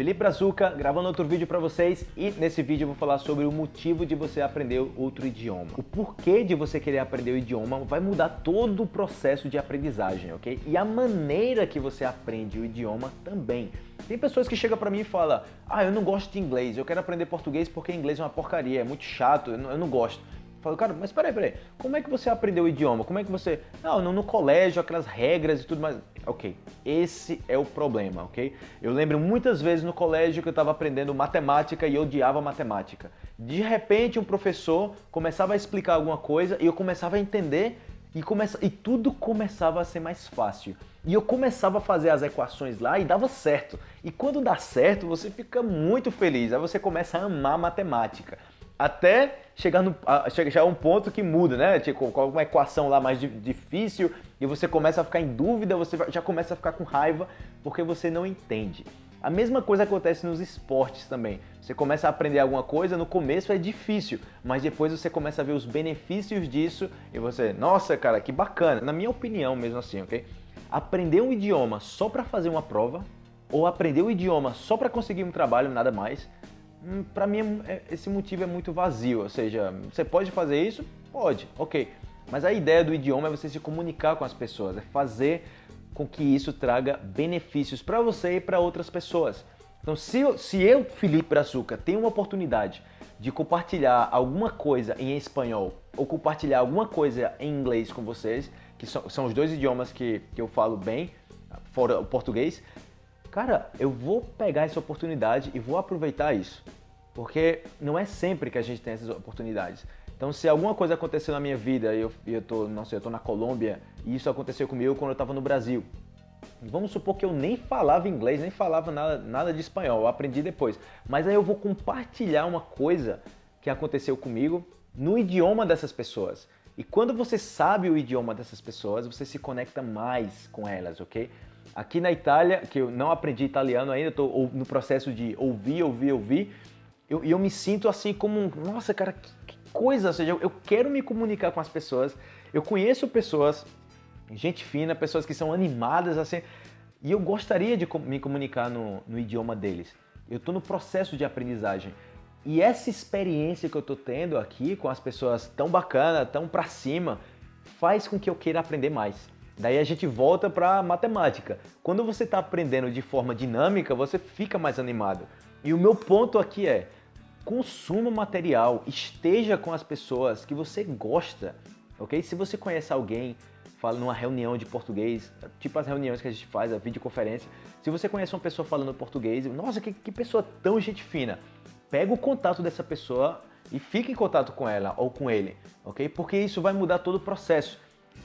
Felipe Brazuca, gravando outro vídeo para vocês e nesse vídeo eu vou falar sobre o motivo de você aprender outro idioma. O porquê de você querer aprender o idioma vai mudar todo o processo de aprendizagem, ok? E a maneira que você aprende o idioma também. Tem pessoas que chegam para mim e falam, ah, eu não gosto de inglês, eu quero aprender português porque inglês é uma porcaria, é muito chato, eu não, eu não gosto. Falo, cara, mas peraí, peraí, como é que você aprendeu o idioma? Como é que você... Não, no, no colégio, aquelas regras e tudo mais. Ok, esse é o problema, ok? Eu lembro muitas vezes no colégio que eu estava aprendendo matemática e odiava matemática. De repente um professor começava a explicar alguma coisa e eu começava a entender e, começa... e tudo começava a ser mais fácil. E eu começava a fazer as equações lá e dava certo. E quando dá certo, você fica muito feliz. Aí você começa a amar matemática até chegar, no, chegar a um ponto que muda, né? Tipo, com uma equação lá mais difícil e você começa a ficar em dúvida, você já começa a ficar com raiva porque você não entende. A mesma coisa acontece nos esportes também. Você começa a aprender alguma coisa, no começo é difícil, mas depois você começa a ver os benefícios disso e você, nossa, cara, que bacana. Na minha opinião mesmo assim, ok? Aprender um idioma só para fazer uma prova ou aprender um idioma só para conseguir um trabalho, nada mais, para mim é, esse motivo é muito vazio, ou seja, você pode fazer isso? Pode, ok. Mas a ideia do idioma é você se comunicar com as pessoas, é fazer com que isso traga benefícios para você e para outras pessoas. Então se eu, se eu, Felipe Brazuca, tenho uma oportunidade de compartilhar alguma coisa em espanhol ou compartilhar alguma coisa em inglês com vocês, que são, são os dois idiomas que, que eu falo bem, fora o português, Cara, eu vou pegar essa oportunidade e vou aproveitar isso. Porque não é sempre que a gente tem essas oportunidades. Então, se alguma coisa aconteceu na minha vida e eu, eu, tô, não sei, eu tô na Colômbia e isso aconteceu comigo quando eu estava no Brasil. Vamos supor que eu nem falava inglês, nem falava nada, nada de espanhol, eu aprendi depois. Mas aí eu vou compartilhar uma coisa que aconteceu comigo no idioma dessas pessoas. E quando você sabe o idioma dessas pessoas, você se conecta mais com elas, ok? Aqui na Itália, que eu não aprendi italiano ainda, estou no processo de ouvir, ouvir, ouvir, e eu, eu, me sinto assim como, nossa cara, que, que coisa, ou seja, eu, quero me comunicar com as pessoas, eu conheço pessoas, gente fina, pessoas que são animadas assim, e eu gostaria de me comunicar no, no idioma deles. Eu estou no processo de aprendizagem. E essa experiência que eu estou tendo aqui com as pessoas tão bacana, tão para cima, faz com que eu queira aprender mais. Daí a gente volta para matemática. Quando você está aprendendo de forma dinâmica, você fica mais animado. E o meu ponto aqui é, consuma material, esteja com as pessoas que você gosta, ok? Se você conhece alguém, fala numa reunião de português, tipo as reuniões que a gente faz, a videoconferência, se você conhece uma pessoa falando português, nossa, que, que pessoa tão gente fina, pega o contato dessa pessoa e fique em contato com ela ou com ele, ok? Porque isso vai mudar todo o processo.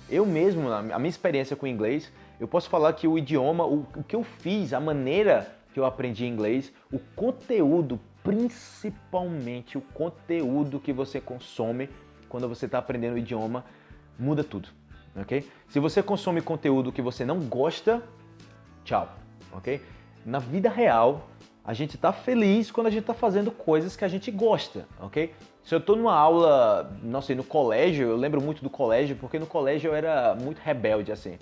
Eu mesmo, a minha experiência com inglês, eu posso falar que o idioma, o, o que eu fiz, a maneira que eu aprendi inglês, o conteúdo, principalmente o conteúdo que você consome quando você está aprendendo o idioma, muda tudo, ok? Se você consome conteúdo que você não gosta, tchau, ok? Na vida real, a gente está feliz quando a gente está fazendo coisas que a gente gosta, ok? Se eu estou numa aula, não sei, no colégio, eu lembro muito do colégio, porque no colégio eu era muito rebelde, assim.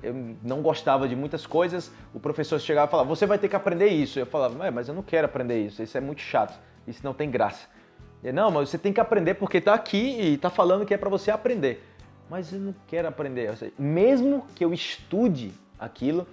Eu não gostava de muitas coisas, o professor chegava e falava, você vai ter que aprender isso. Eu falava, mas eu não quero aprender isso, isso é muito chato, isso não tem graça. E, não, mas você tem que aprender porque está aqui e está falando que é para você aprender. Mas eu não quero aprender. Seja, mesmo que eu estude aquilo,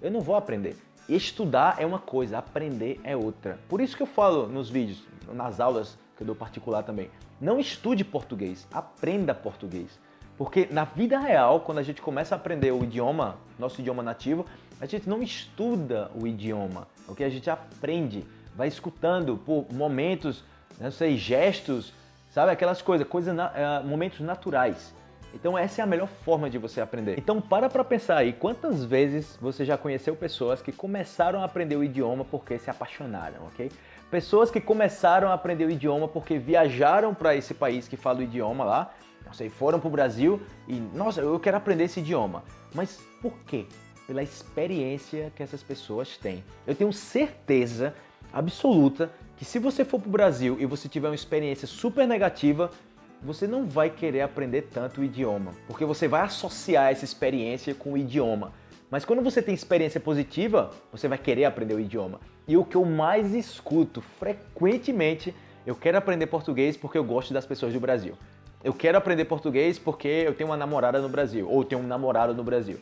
eu não vou aprender. Estudar é uma coisa, aprender é outra. Por isso que eu falo nos vídeos, nas aulas que eu dou particular também. Não estude português, aprenda português. Porque na vida real, quando a gente começa a aprender o idioma, nosso idioma nativo, a gente não estuda o idioma, ok? A gente aprende, vai escutando por momentos, não sei, gestos, sabe? Aquelas coisas, coisas uh, momentos naturais. Então essa é a melhor forma de você aprender. Então para para pensar aí, quantas vezes você já conheceu pessoas que começaram a aprender o idioma porque se apaixonaram, ok? Pessoas que começaram a aprender o idioma porque viajaram para esse país que fala o idioma lá, não sei, foram para o Brasil e, nossa, eu quero aprender esse idioma. Mas por quê? Pela experiência que essas pessoas têm. Eu tenho certeza absoluta que se você for para o Brasil e você tiver uma experiência super negativa, você não vai querer aprender tanto o idioma, porque você vai associar essa experiência com o idioma. Mas quando você tem experiência positiva, você vai querer aprender o idioma. E o que eu mais escuto frequentemente, eu quero aprender português porque eu gosto das pessoas do Brasil. Eu quero aprender português porque eu tenho uma namorada no Brasil, ou tenho um namorado no Brasil.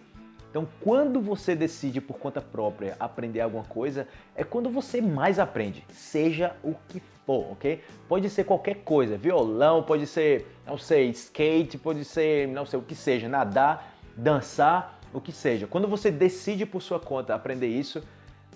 Então, quando você decide por conta própria aprender alguma coisa, é quando você mais aprende, seja o que for, ok? Pode ser qualquer coisa, violão, pode ser, não sei, skate, pode ser, não sei, o que seja, nadar, dançar, o que seja. Quando você decide por sua conta aprender isso,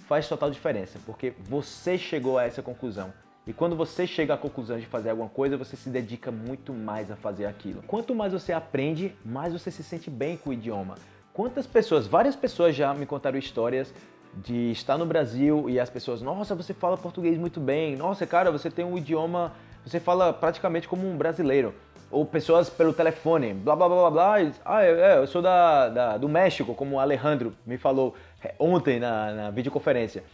faz total diferença, porque você chegou a essa conclusão. E quando você chega à conclusão de fazer alguma coisa, você se dedica muito mais a fazer aquilo. Quanto mais você aprende, mais você se sente bem com o idioma. Quantas pessoas, várias pessoas já me contaram histórias de estar no Brasil e as pessoas, nossa, você fala português muito bem, nossa, cara, você tem um idioma, você fala praticamente como um brasileiro. Ou pessoas pelo telefone, blá blá blá blá ah, é, é eu sou da, da, do México, como o Alejandro me falou é, ontem na, na videoconferência.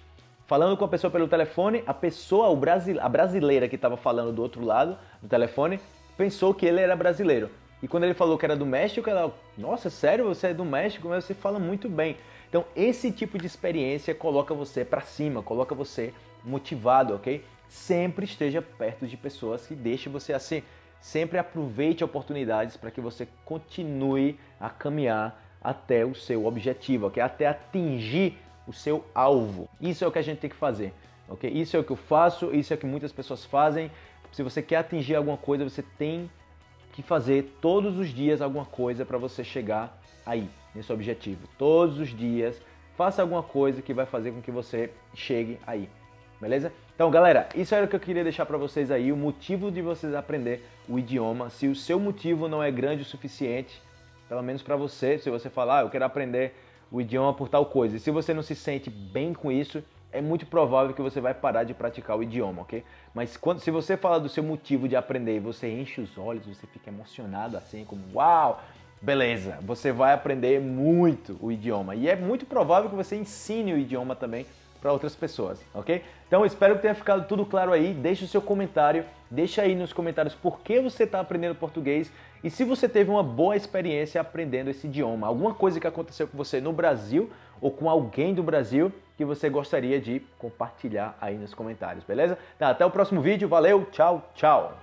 Falando com a pessoa pelo telefone, a pessoa, o brasil, a brasileira que estava falando do outro lado do telefone, pensou que ele era brasileiro. E quando ele falou que era do México, ela, nossa, sério, você é do México, mas você fala muito bem. Então, esse tipo de experiência coloca você para cima, coloca você motivado, ok? Sempre esteja perto de pessoas que deixem você assim. Sempre aproveite oportunidades para que você continue a caminhar até o seu objetivo, ok? Até atingir o seu alvo. Isso é o que a gente tem que fazer, ok? Isso é o que eu faço, isso é o que muitas pessoas fazem. Se você quer atingir alguma coisa, você tem que fazer todos os dias alguma coisa para você chegar aí, nesse objetivo. Todos os dias, faça alguma coisa que vai fazer com que você chegue aí. Beleza? Então, galera, isso era o que eu queria deixar para vocês aí, o motivo de vocês aprender o idioma. Se o seu motivo não é grande o suficiente, pelo menos para você, se você falar, ah, eu quero aprender o idioma por tal coisa, e se você não se sente bem com isso, é muito provável que você vai parar de praticar o idioma, ok? Mas quando, se você fala do seu motivo de aprender e você enche os olhos, você fica emocionado assim, como uau, beleza, você vai aprender muito o idioma. E é muito provável que você ensine o idioma também para outras pessoas, ok? Então espero que tenha ficado tudo claro aí. Deixe o seu comentário, deixa aí nos comentários por que você está aprendendo português e se você teve uma boa experiência aprendendo esse idioma, alguma coisa que aconteceu com você no Brasil ou com alguém do Brasil que você gostaria de compartilhar aí nos comentários, beleza? Tá, até o próximo vídeo, valeu, tchau, tchau!